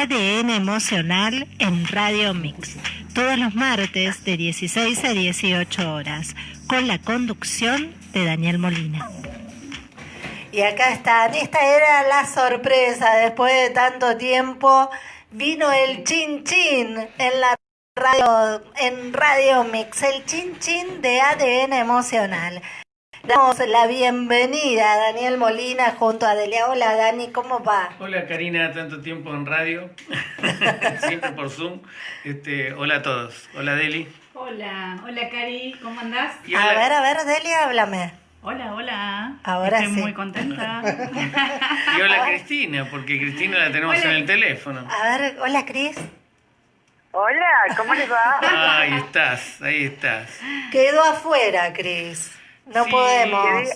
ADN Emocional en Radio Mix, todos los martes de 16 a 18 horas, con la conducción de Daniel Molina. Y acá están, esta era la sorpresa, después de tanto tiempo vino el chin chin en la radio, en Radio Mix, el chin chin de ADN Emocional. Damos la bienvenida a Daniel Molina junto a Delia. Hola Dani, ¿cómo va? Hola Karina, tanto tiempo en radio, siempre por Zoom. Este, hola a todos. Hola Deli. Hola, hola Cari, ¿cómo andás? A ver, a ver, Delia, háblame. Hola, hola. Ahora Estoy sí. muy contenta. Y hola Cristina, porque Cristina la tenemos Hola. en el teléfono. A ver, hola Cris. Hola, ¿cómo les va? Ahí estás, ahí estás. Quedó afuera, Cris. No Sí, podemos.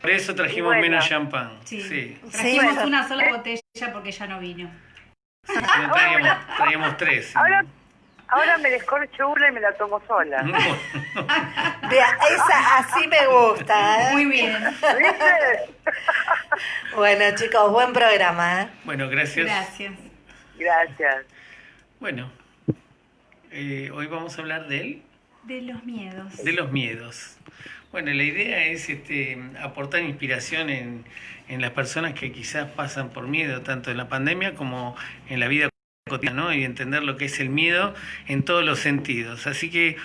Por eso trajimos bueno. menos champán. Sí. Sí. Sí, Trajimos bueno. una sola botella porque ya no vino. No, traíamos, traíamos tres. Ahora, ahora me descorcho una y me la tomo sola. Vea, esa así me gusta. ¿eh? Muy bien. ¿Viste? Bueno, chicos, buen programa. ¿eh? Bueno, gracias. Gracias. Gracias. Bueno, eh, hoy vamos a hablar de él. De los miedos. De los miedos. Bueno, la idea es este, aportar inspiración en, en las personas que quizás pasan por miedo, tanto en la pandemia como en la vida cotidiana, ¿no? Y entender lo que es el miedo en todos los sentidos. Así que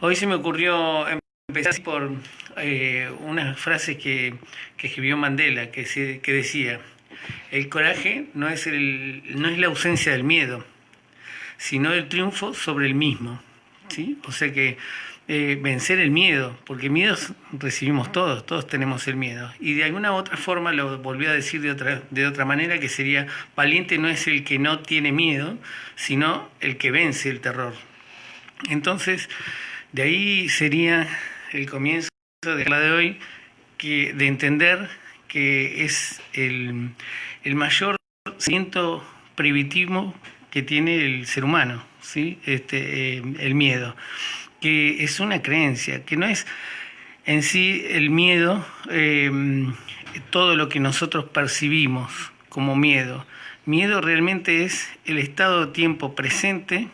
hoy se me ocurrió empezar por eh, unas frases que, que escribió Mandela, que, se- que decía, el coraje no es, el, no es la ausencia del miedo, sino el triunfo sobre el mismo. ¿sí? O sea que eh, vencer el miedo, porque miedos recibimos todos, todos tenemos el miedo. Y de alguna u otra forma lo volvió a decir de otra, de otra manera, que sería, valiente no es el que no tiene miedo, sino el que vence el terror. Entonces, de ahí sería el comienzo de la de hoy, que, de entender que es el, el mayor sentimiento primitivo que tiene el ser humano, ¿sí? este, eh, el miedo, que es una creencia, que no es en sí el miedo, eh, todo lo que nosotros percibimos como miedo. Miedo realmente es el estado de tiempo presente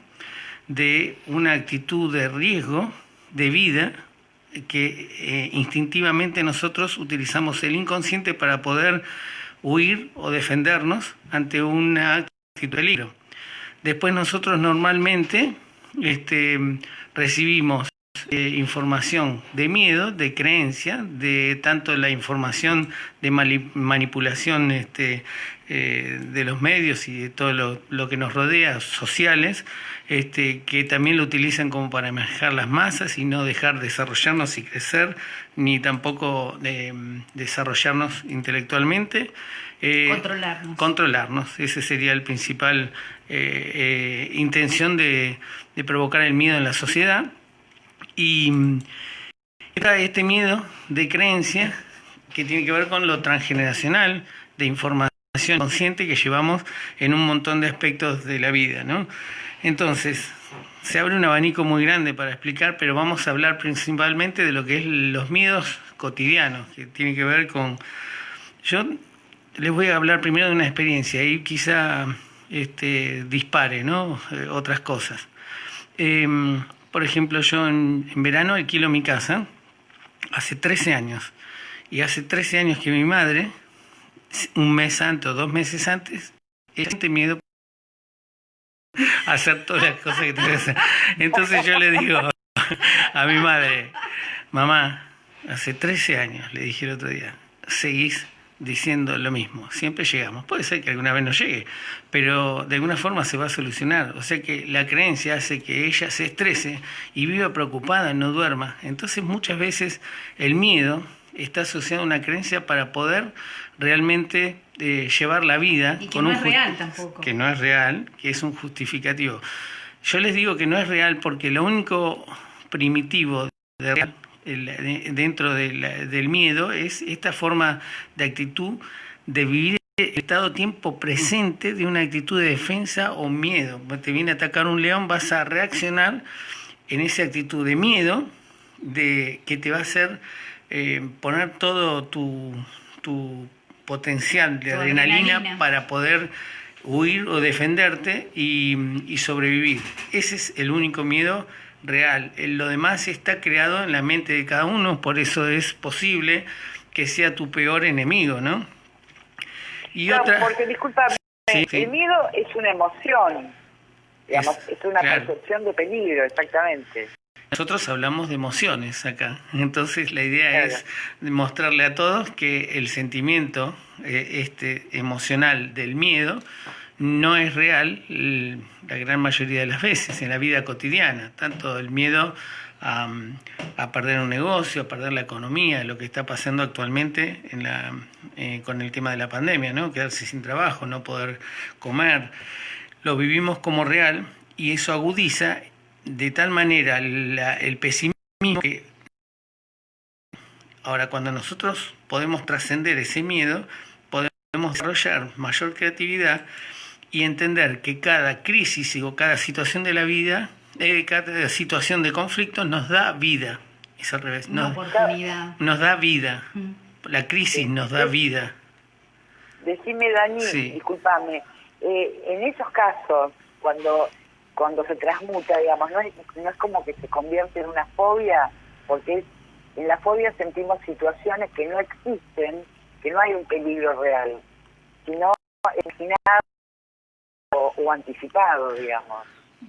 de una actitud de riesgo de vida que eh, instintivamente nosotros utilizamos el inconsciente para poder huir o defendernos ante una actitud de peligro. Después nosotros normalmente este, recibimos eh, información de miedo, de creencia, de tanto la información de manipulación este, eh, de los medios y de todo lo, lo que nos rodea, sociales, este, que también lo utilizan como para manejar las masas y no dejar desarrollarnos y crecer, ni tampoco eh, desarrollarnos intelectualmente. Eh, Controlarnos. Controlarnos, ese sería el principal eh, eh, intención de, provocar el miedo en la sociedad. Y está este miedo de creencia que tiene que ver con lo transgeneracional, de información consciente que llevamos en un montón de aspectos de la vida, ¿no? Entonces, se abre un abanico muy grande para explicar, pero vamos a hablar principalmente de lo que es los miedos cotidianos, que tiene que ver con... Yo les voy a hablar primero de una experiencia y quizá este, dispare, ¿no? Eh, otras cosas. Em, por ejemplo, yo en, verano alquilo mi casa hace 13 años. Y hace 13 años que mi madre, un mes antes o dos meses antes, siente miedo a hacer todas las cosas que tiene que hacer. Entonces yo le digo a mi madre, mamá, hace 13 años, le dije el otro día, seguís diciendo lo mismo, siempre llegamos. Puede ser que alguna vez no llegue, pero de alguna forma se va a solucionar. O sea que la creencia hace que ella se estrese y viva preocupada, no duerma. Entonces muchas veces el miedo está asociado a una creencia para poder realmente eh, llevar la vida Y que no es justi- real tampoco. Que no es real, que es un justificativo. Yo les digo que no es real porque lo único primitivo de real el- de- dentro de la- del miedo es esta forma de actitud de vivir el estado tiempo presente de una actitud de defensa o miedo. Te viene a atacar un león, vas a reaccionar en esa actitud de miedo de que te va a hacer eh, poner todo tu, tu potencial de adrenalina, adrenalina. para poder huir o defenderte y, y sobrevivir. Ese es el único miedo real. Lo demás está creado en la mente de cada uno, por eso es posible que sea tu peor enemigo, ¿no? Y otra... porque disculpame, sí, sí. el miedo es una emoción, digamos, es, es una claro. percepción de peligro, exactamente. Nosotros hablamos de emociones acá, entonces la idea claro. es mostrarle a todos que el sentimiento eh, este emocional del miedo no es real la gran mayoría de las veces en la vida cotidiana, tanto el miedo a, perder un negocio, a perder la economía, lo que está pasando actualmente en la, eh, con el tema de la pandemia, ¿no? quedarse sin trabajo, no poder comer, lo vivimos como real y eso agudiza de tal manera el pesimismo que ahora cuando nosotros podemos trascender ese miedo, podemos desarrollar mayor creatividad y entender que cada crisis o cada situación de la vida, eh, cada situación de conflicto nos da vida. Es al revés. Nos, nos da vida. La crisis nos da vida. Decime, Dani, sí. discúlpame, eh, en esos casos, cuando cuando se transmuta, digamos, no es, no es como que se convierte en una fobia, porque en la fobia sentimos situaciones que no existen, que no hay un peligro real, sino imaginado o, anticipado, digamos.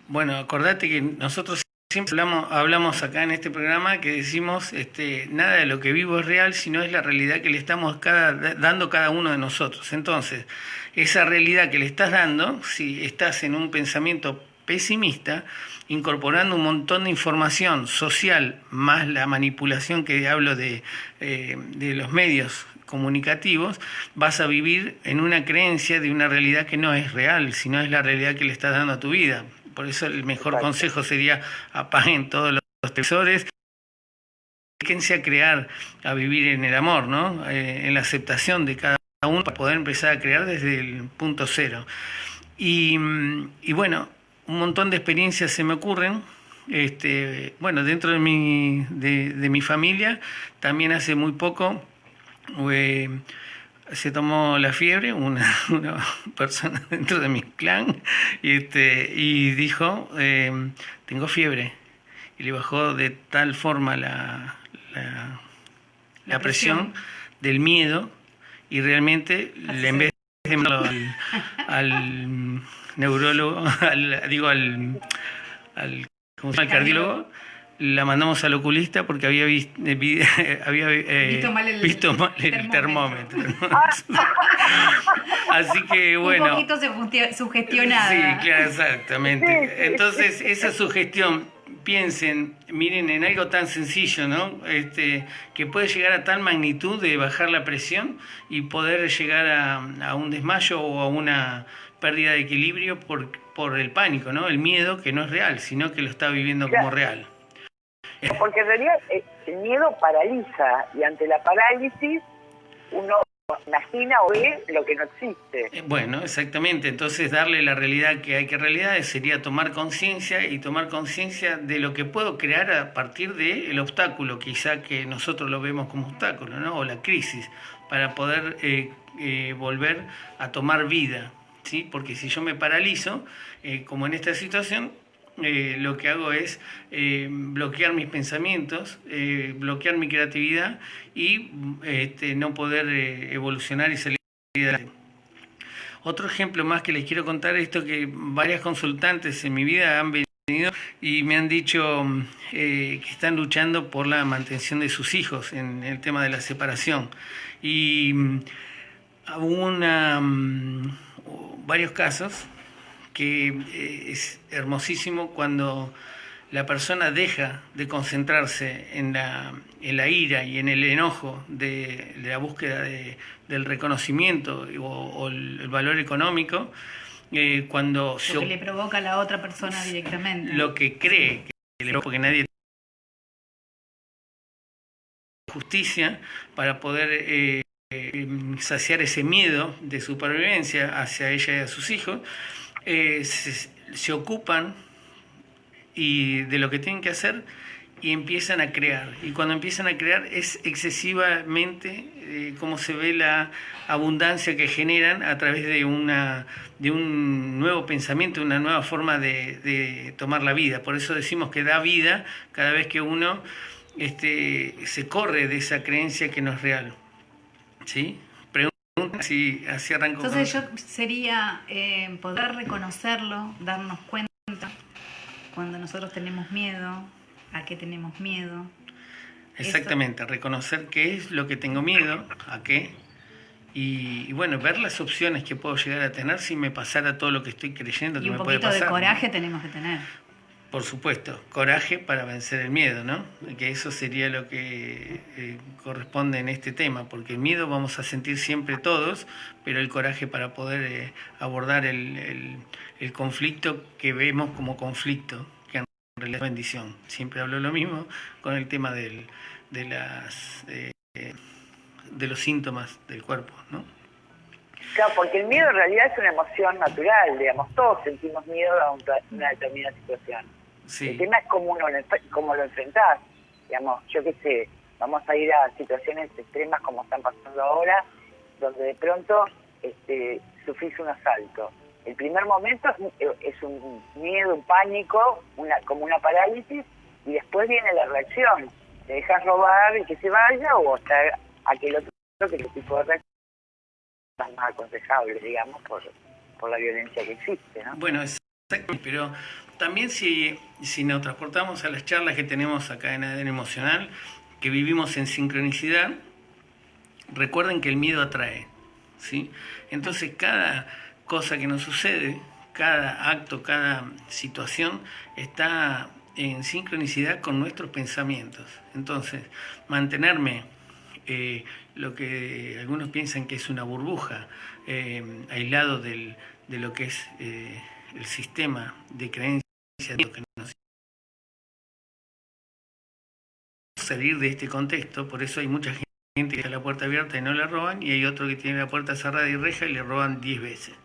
Bueno, acordate que nosotros siempre hablamos, hablamos acá en este programa que decimos este, nada de lo que vivo es real, sino es la realidad que le estamos cada, dando cada uno de nosotros. Entonces, esa realidad que le estás dando, si estás en un pensamiento pesimista, incorporando un montón de información social, más la manipulación que hablo de, eh, de los medios comunicativos, vas a vivir en una creencia de una realidad que no es real, sino es la realidad que le estás dando a tu vida. Por eso el mejor Exacto. consejo sería apaguen todos los televisores, dedíquense a crear, a vivir en el amor, ¿no? Eh, en la aceptación de cada uno para poder empezar a crear desde el punto cero. Y, y bueno, un montón de experiencias se me ocurren. Este, bueno, dentro de mi, de, de mi familia, también hace muy poco eh, se tomó la fiebre una, una, persona dentro de mi clan y, este, y dijo, eh, tengo fiebre. Y le bajó de tal forma la, la, la, la presión, presión, del miedo y realmente, le, en vez de al, al neurólogo, al, digo al, al cardiólogo, la mandamos al oculista porque había, visto, eh, había eh, visto mal el, visto mal el termómetro. termómetro Así que bueno. Un poquito sugestionada. Sí, claro, exactamente. Entonces, esa sugestión, piensen, miren en algo tan sencillo, ¿no? Este, que puede llegar a tal magnitud de bajar la presión y poder llegar a, a un desmayo o a una pérdida de equilibrio por, por el pánico, ¿no? El miedo que no es real, sino que lo está viviendo como real. Porque en realidad eh, el miedo paraliza y ante la parálisis uno imagina o ve lo que no existe. Eh, bueno, exactamente. Entonces darle la realidad que hay que realidad sería tomar conciencia y tomar conciencia de lo que puedo crear a partir del de obstáculo, quizá que nosotros lo vemos como obstáculo, ¿no? O la crisis, para poder eh, eh, volver a tomar vida. ¿Sí? Porque si yo me paralizo, como en esta situación, eh, lo que hago es eh, bloquear mis pensamientos, eh, bloquear mi creatividad y este, no poder evolucionar y salir adelante. Otro ejemplo más que les quiero contar es esto que varias consultantes en mi vida han venido y me han dicho que están luchando por la mantención de sus hijos en el tema de la separación. Y hubo una, um, varios casos que eh, es hermosísimo cuando la persona deja de concentrarse en la, en la ira y en el enojo de, de la búsqueda de, del reconocimiento o, o el, valor económico, eh, cuando... Lo se, que le provoca a la otra persona directamente. Lo que cree, que le porque nadie justicia para poder eh, saciar ese miedo de supervivencia hacia ella y a sus hijos, eh, se, ocupan y de lo que tienen que hacer y empiezan a crear. Y cuando empiezan a crear es excesivamente eh, como se ve la abundancia que generan a través de, una, de un nuevo pensamiento, una nueva forma de, tomar la vida. Por eso decimos que da vida cada vez que uno este, se corre de esa creencia que no es real. ¿Sí? Si así arranco. Entonces yo sería eh, poder reconocerlo, darnos cuenta cuando nosotros tenemos miedo, a qué tenemos miedo. Exactamente, reconocer qué es lo que tengo miedo, a qué, y, bueno, ver las opciones que puedo llegar a tener si me pasara todo lo que estoy creyendo que me puede pasar. un poquito de coraje tenemos que tener. Por supuesto, coraje para vencer el miedo, ¿no? Que eso sería lo que eh, corresponde en este tema, porque el miedo vamos a sentir siempre todos, pero el coraje para poder eh, abordar el, el conflicto que vemos como conflicto, la bendición. Siempre hablo lo mismo con el tema del, de, las, eh, de los síntomas del cuerpo, ¿no? Claro, porque el miedo en realidad es una emoción natural, digamos, todos sentimos miedo a una determinada situación. El tema es cómo, uno cómo lo enfrentás, digamos, yo qué sé, vamos a ir a situaciones extremas como están pasando ahora, donde de pronto este, sufrís un asalto el primer momento es, un miedo, un pánico, una, como una parálisis, y después viene la reacción. Te dejas robar y que se vaya, o hasta aquel otro que el tipo de reacción es más aconsejable, digamos, por, por la violencia que existe. ¿no? Bueno, exacto, pero también si, nos transportamos a las charlas que tenemos acá en ADN Emocional, que vivimos en sincronicidad, recuerden que el miedo atrae. ¿sí? Entonces cada cosa que nos sucede, cada acto, cada situación está en sincronicidad con nuestros pensamientos. Entonces, mantenerme eh, lo que algunos piensan que es una burbuja, eh, aislado de lo que es eh, el sistema de creencias salir de este contexto, por eso hay mucha gente que tiene la puerta abierta y no le roban, y hay otro que tiene la puerta cerrada y reja y le roban 10 veces.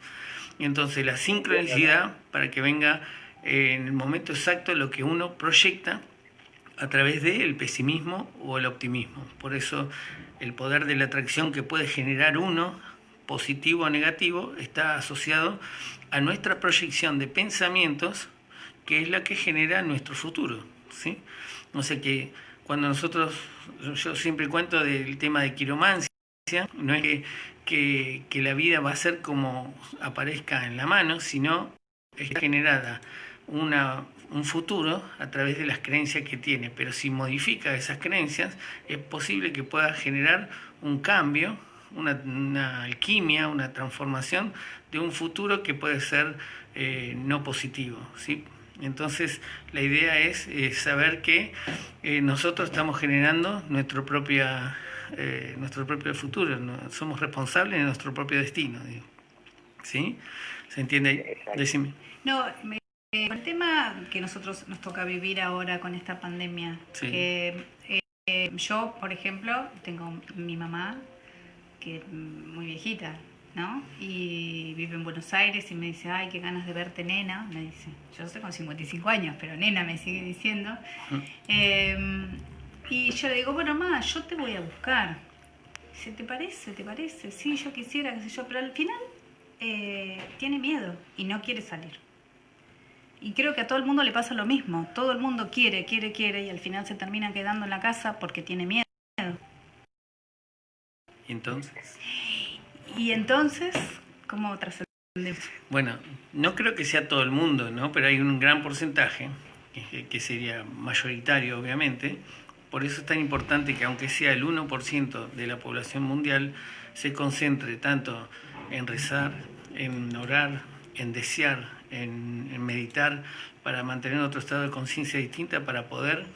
Y entonces la sincronicidad para que venga eh, en el momento exacto lo que uno proyecta a través del pesimismo o el optimismo. Por eso el poder de la atracción que puede generar uno, positivo o negativo, está asociado a nuestra proyección de pensamientos, que es la que genera nuestro futuro. ¿sí? No sé que cuando nosotros, yo siempre cuento del tema de quiromancia, no es que que, la vida va a ser como aparezca en la mano, sino está generada una, un futuro a través de las creencias que tiene. Pero si modifica esas creencias, es posible que pueda generar un cambio, una, alquimia, una transformación de un futuro que puede ser eh, no positivo. ¿sí? Entonces, la idea es saber que eh, nosotros estamos generando nuestra propia eh, nuestro propio futuro, somos responsables de nuestro propio destino. ¿Sí? ¿Se entiende? Decime. No, el tema que nosotros nos toca vivir ahora con esta pandemia, que eh, yo, por ejemplo, tengo mi mamá, que es muy viejita, ¿no? Y vive en Buenos Aires y me dice, ay, qué ganas de verte, nena. Me dice, yo estoy con 55 años, pero nena me sigue diciendo. Eh, y yo le digo, bueno, mamá, yo te voy a buscar. Dice, ¿te parece? ¿Te parece? Sí, yo quisiera, qué sé yo, pero al final eh, tiene miedo y no quiere salir. Y creo que a todo el mundo le pasa lo mismo. Todo el mundo quiere, quiere, quiere y al final se termina quedando en la casa porque tiene miedo. ¿Y entonces? Y entonces, ¿cómo trascendemos? Bueno, no creo que sea todo el mundo, ¿no? Pero hay un gran porcentaje, que sería mayoritario obviamente, por eso es tan importante que aunque sea el 1% de la población mundial, se concentre tanto en rezar, en orar, en desear, en, meditar, para mantener otro estado de conciencia distinta, para poder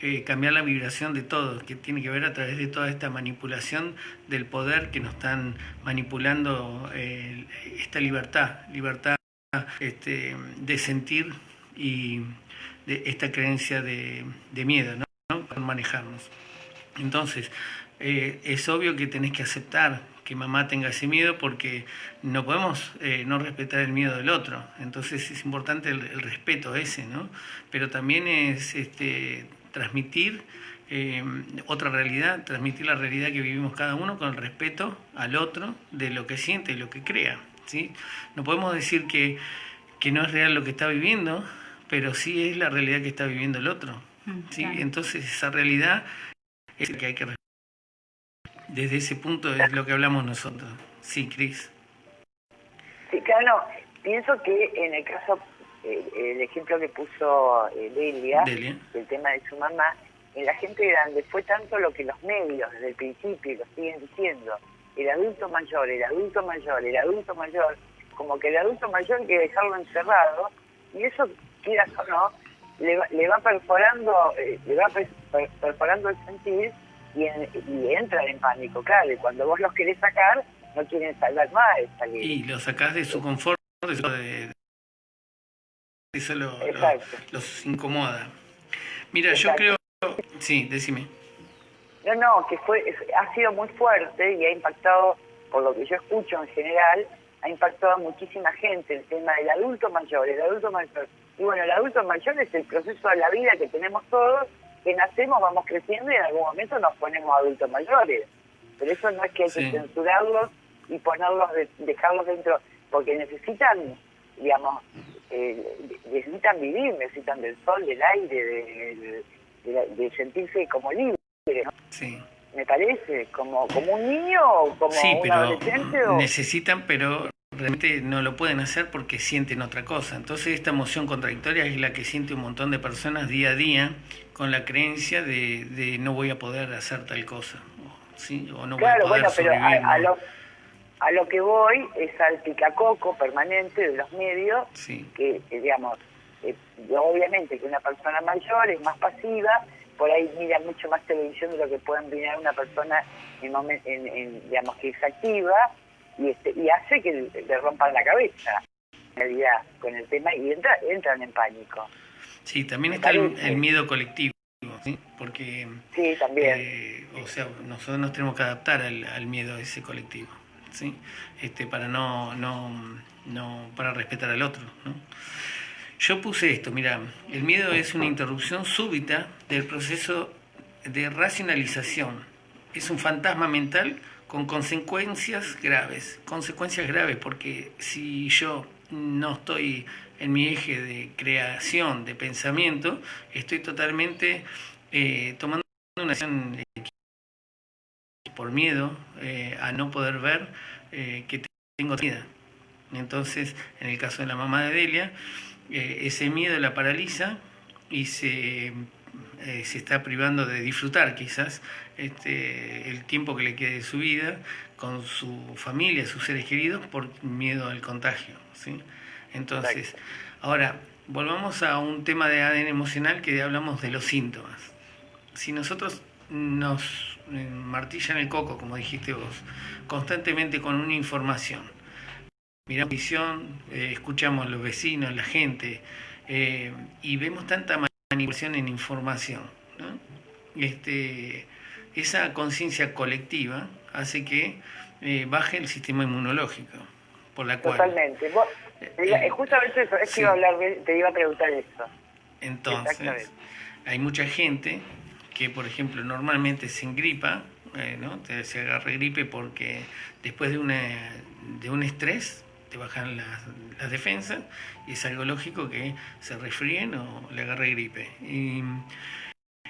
eh, cambiar la vibración de todos, que tiene que ver a través de toda esta manipulación del poder que nos están manipulando eh, esta libertad, libertad este, de sentir y de esta creencia de, miedo. ¿no? manejarnos. Entonces, eh, es obvio que tenés que aceptar que mamá tenga ese miedo porque no podemos eh, no respetar el miedo del otro. Entonces es importante el, respeto ese, ¿no? Pero también es este, transmitir eh, otra realidad, transmitir la realidad que vivimos cada uno con el respeto al otro de lo que siente y lo que crea. ¿sí? No podemos decir que, que no es real lo que está viviendo, pero sí es la realidad que está viviendo el otro. Mm, ¿sí? Entonces esa realidad es la que hay que desde ese punto es lo que hablamos nosotros. Sí, Cris. Sí, claro, pienso que en el caso, el ejemplo que puso eh, Delia, el tema de su mamá, en la gente grande fue tanto lo que los medios desde el principio lo siguen diciendo, el adulto mayor, el adulto mayor, el adulto mayor, como que el adulto mayor hay que dejarlo encerrado, y eso, quieras o no, le va, le va perforando, eh, le va perforando el sentir y, y entran en pánico, claro, y cuando vos los querés sacar, no quieren salvar más. Salir. Y lo sacás de su confort, de, eso lo, los incomoda. Mira, yo creo... Sí, decime. No, no, que fue ha sido muy fuerte y ha impactado, por lo que yo escucho en general, ha impactado a muchísima gente el tema del adulto mayor, el adulto mayor. Y bueno, el adulto mayor es el proceso de la vida que tenemos todos que nacemos, vamos creciendo y en algún momento nos ponemos adultos mayores. Pero eso no es que hay que censurarlos y ponerlos, dejarlos dentro, porque necesitan, digamos, eh, necesitan vivir, necesitan del sol, del aire, de, sentirse como libres. Sí. Me parece, como, como un niño o como un adolescente. O... Necesitan, pero realmente no lo pueden hacer porque sienten otra cosa. Entonces esta emoción contradictoria es la que siente un montón de personas día a día con la creencia de, de no voy a poder hacer tal cosa. ¿sí? O no claro, voy a poder bueno, pero a, lo, a lo que voy es al picacoco permanente de los medios, que, digamos, eh, obviamente que una persona mayor es más pasiva, por ahí mira mucho más televisión de lo que pueden mirar una persona en, en, en digamos que es activa y, este, y hace que le rompan la cabeza, en realidad, con el tema y entra, entran en pánico. Sí, también está el, miedo colectivo, ¿sí? porque sí, también. Eh, o sea, nosotros nos tenemos que adaptar al, miedo a ese colectivo, este, para no, no, no, para respetar al otro. Yo puse esto, mira, el miedo es una interrupción súbita del proceso de racionalización. Es un fantasma mental con consecuencias graves. Consecuencias graves porque si yo no estoy en mi eje de creación, de pensamiento, estoy totalmente eh, tomando una acción por miedo eh, a no poder ver eh, que tengo vida. Entonces, en el caso de la mamá de Delia, ese miedo la paraliza y se eh, se está privando de disfrutar quizás este, el tiempo que le quede de su vida con su familia, sus seres queridos, por miedo al contagio. ¿sí? Entonces, ahora, volvamos a un tema de ADN emocional que hablamos de los síntomas. Si nosotros nos eh, martillan el coco, como dijiste vos, constantemente con una información, miramos visión, eh, escuchamos a los vecinos, la gente, y vemos tanta manipulación en información. Este, esa conciencia colectiva hace que eh, baje el sistema inmunológico, por la cual... Totalmente. Eh, eh, justamente eso, es que iba a hablar, te iba a preguntar eso. Entonces, hay mucha gente que, por ejemplo, normalmente se engripa, ¿no? se agarra gripe porque después de, una, de un estrés te bajan las, las, defensas y es algo lógico que se resfríen o le agarre gripe. Y,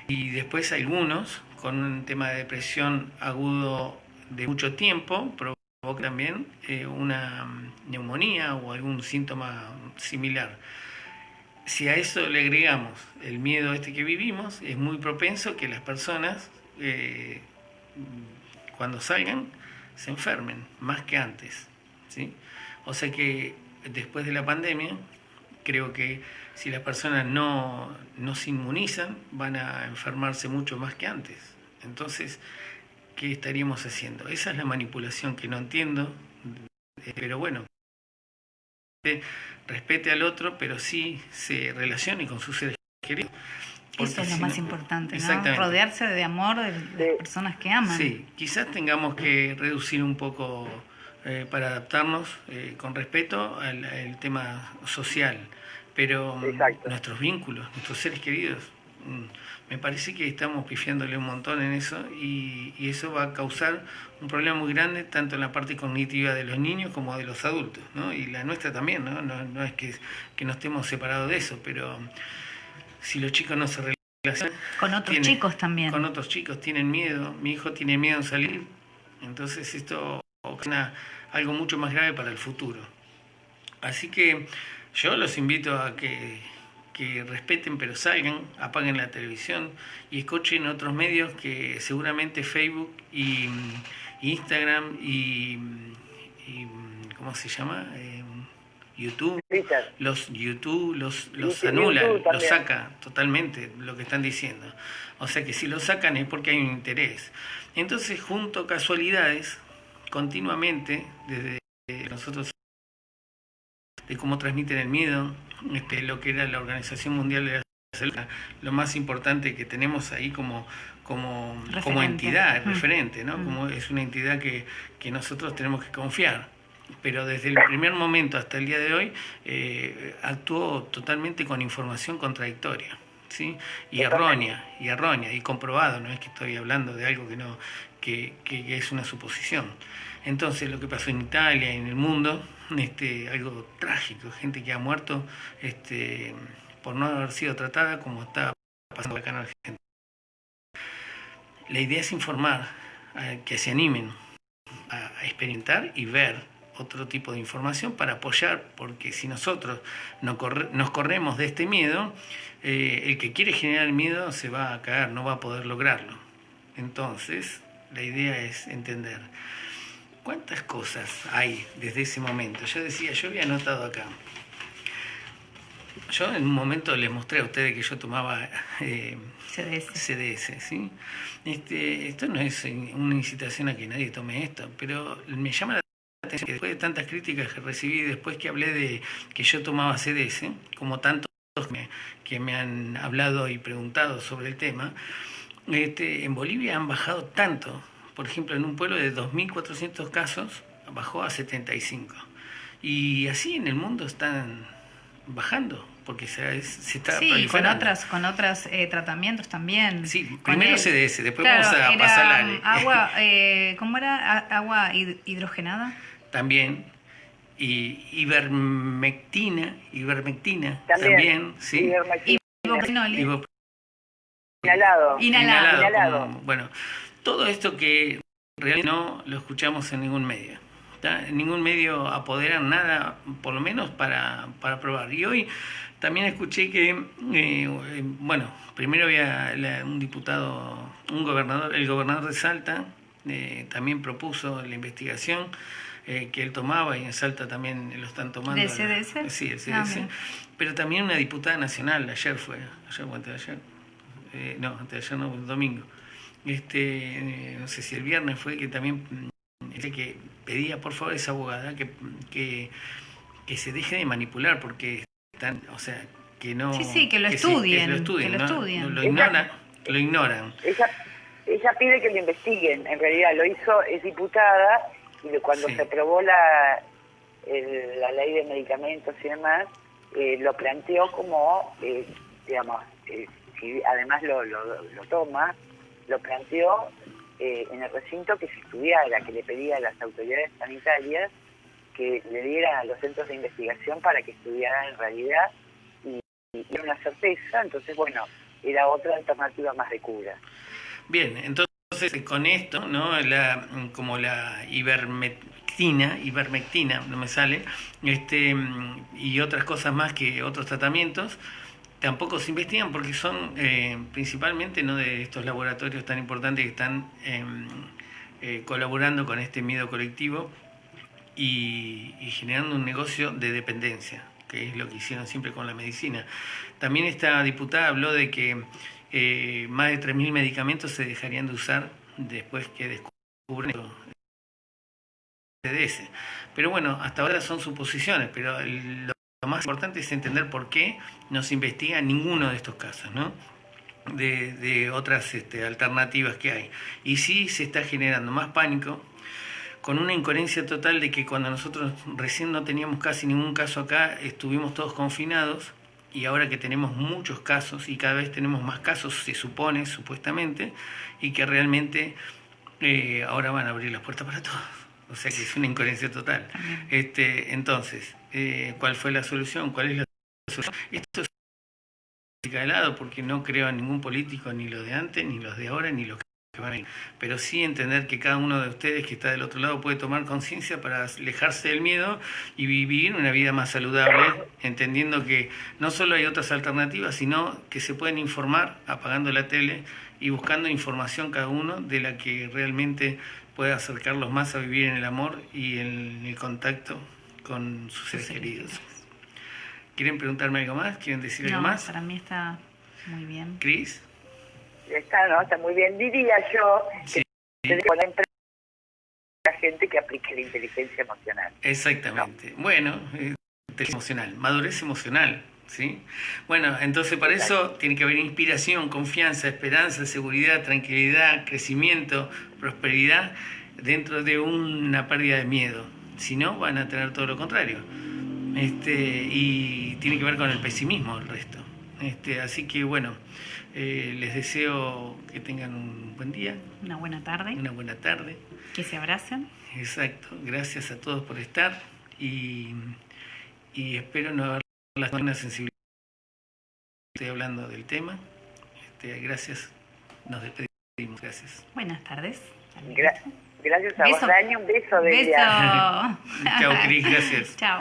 y después algunos con un tema de depresión agudo de mucho tiempo provoca también eh, una neumonía o algún síntoma similar. Si a eso le agregamos el miedo este que vivimos, es muy propenso que las personas eh, cuando salgan se enfermen más que antes. ¿sí? O sea que después de la pandemia, creo que si las personas no, se inmunizan, van a enfermarse mucho más que antes. Entonces, ¿qué estaríamos haciendo? Esa es la manipulación que no entiendo, pero bueno, respete al otro, pero sí se relacione con sus seres queridos. Eso es lo más importante, ¿no? Rodearse de amor de, las personas que aman. Sí, quizás tengamos que reducir un poco eh, para adaptarnos eh, con respeto al, tema social, pero nuestros vínculos, nuestros seres queridos, mm, me parece que estamos pifiándole un montón en eso y, eso va a causar un problema muy grande tanto en la parte cognitiva de los niños como de los adultos, ¿no? Y la nuestra también, ¿no? No, es que, que no estemos separados de eso, pero si los chicos no se relacionan... Con otros chicos también. Con otros chicos, tienen miedo, mi hijo tiene miedo en salir, entonces esto ocasiona algo mucho más grave para el futuro. Así que yo los invito a que que respeten pero salgan, apaguen la televisión y escuchen otros medios que seguramente Facebook y, Instagram y, ¿cómo se llama? Eh, YouTube, los YouTube los, los anula, los saca totalmente lo que están diciendo. O sea que si lo sacan es porque hay un interés. Entonces junto casualidades continuamente desde nosotros de cómo transmiten el miedo, este, lo que era la Organización Mundial de la Salud, lo más importante que tenemos ahí como, como, como entidad, mm. referente, ¿no? Mm. Como es una entidad que, que nosotros tenemos que confiar pero desde el primer momento hasta el día de hoy eh, actuó totalmente con información contradictoria. ¿Sí? y errónea y errónea y comprobado no es que estoy hablando de algo que no que, que es una suposición entonces lo que pasó en Italia y en el mundo este, algo trágico, gente que ha muerto este, por no haber sido tratada como está pasando acá en Argentina. La idea es informar, que se animen a, experimentar y ver otro tipo de información para apoyar, porque si nosotros nos, nos corremos de este miedo, eh, el que quiere generar miedo se va a caer, no va a poder lograrlo. Entonces, la idea es entender. ¿Cuántas cosas hay desde ese momento? Yo decía, yo había notado acá. Yo en un momento les mostré a ustedes que yo tomaba eh, CDS. ¿sí? Este, esto no es una incitación a que nadie tome esto, pero me llama la atención que después de tantas críticas que recibí, después que hablé de que yo tomaba CDS, como tantos que me han hablado y preguntado sobre el tema, este, en Bolivia han bajado tanto por ejemplo, en un pueblo de 2.400 casos bajó a 75. Y así en el mundo están bajando, porque se, se está Sí, con otras, con otros eh, tratamientos también. Sí, primero CDS, después vamos a pasar la agua, eh, ¿Cómo era? ¿Agua hidrogenada? También. Y ivermectina, ivermectina también, sí. Inhalado. Inhalado. Inhalado. bueno, todo esto que realmente no lo escuchamos en ningún medio. En ningún medio apoderan nada, por lo menos para, para probar. Y hoy también escuché que, eh, bueno, primero había un diputado, un gobernador, el gobernador de Salta, eh, también propuso la investigación eh, que él tomaba y en Salta también lo están tomando. ¿De CDS? sí, el CDS. Ah, pero también una diputada nacional, ayer fue, ayer o antes de ayer, no, antes de ayer no, domingo este, no sé si el viernes fue que también mm, que pedía por favor a esa abogada que, que, que, se deje de manipular porque están, o sea, que no... Sí, sí, que lo estudien. que lo estudien, lo, ignoran, lo ignoran. Ella, ella pide que lo investiguen, en realidad lo hizo, es diputada y cuando se aprobó la, la ley de medicamentos y demás, eh, lo planteó como, eh, digamos, eh, si además lo, lo, lo toma, lo planteó eh, en el recinto que se estudiara, que le pedía a las autoridades sanitarias que le dieran a los centros de investigación para que estudiaran en realidad y, era una certeza, entonces bueno, era otra alternativa más de cura. Bien, entonces con esto, ¿no? La, como la ivermectina, ivermectina, no me sale, este, y otras cosas más que otros tratamientos, tampoco se investigan porque son eh, principalmente no de estos laboratorios tan importantes que están em, eh, colaborando con este miedo colectivo y, generando un negocio de dependencia, que es lo que hicieron siempre con la medicina. También esta diputada habló de que eh, más de 3.000 medicamentos se dejarían de usar después que descubren el CDS. Pero bueno, hasta ahora son suposiciones, pero lo más importante es entender por qué no se investiga ninguno de estos casos, ¿no? De, otras este, alternativas que hay. Y sí se está generando más pánico, con una incoherencia total de que cuando nosotros recién no teníamos casi ningún caso acá, estuvimos todos confinados y ahora que tenemos muchos casos y cada vez tenemos más casos, se supone, supuestamente, y que realmente eh, ahora van a abrir las puertas para todos. O sea que es una incoherencia total. Este, entonces, eh, ¿cuál fue la solución? ¿Cuál es la solución? Esto es de lado porque no creo en ningún político, ni los de antes, ni los de ahora, ni los que pero sí entender que cada uno de ustedes que está del otro lado puede tomar conciencia para alejarse del miedo y vivir una vida más saludable, entendiendo que no solo hay otras alternativas, sino que se pueden informar apagando la tele y buscando información cada uno de la que realmente pueda acercarlos más a vivir en el amor y en el contacto con sus seres queridos. ¿Quieren preguntarme algo más? ¿Quieren decir algo más? Para mí está muy bien. ¿Cris? Está, ¿no? Está muy bien. Diría yo sí. que la gente que aplique la inteligencia emocional. Exactamente. Bueno, inteligencia emocional, madurez emocional. ¿Sí? Bueno, entonces para eso tiene que haber inspiración, confianza, esperanza, seguridad, tranquilidad, crecimiento, prosperidad dentro de una pérdida de miedo. Si no, van a tener todo lo contrario. Este, y tiene que ver con el pesimismo el resto. Este, así que bueno, eh, les deseo que tengan un buen día. Una buena tarde. Una buena tarde. Que se abracen. Exacto. Gracias a todos por estar y, y espero no haber la buena sensibilidad. Estoy hablando del tema. Este, gracias. Nos despedimos. Gracias. Buenas tardes. gracias a vos, Dani. Un beso de Beso. Chao, Cris. Gracias. Chao.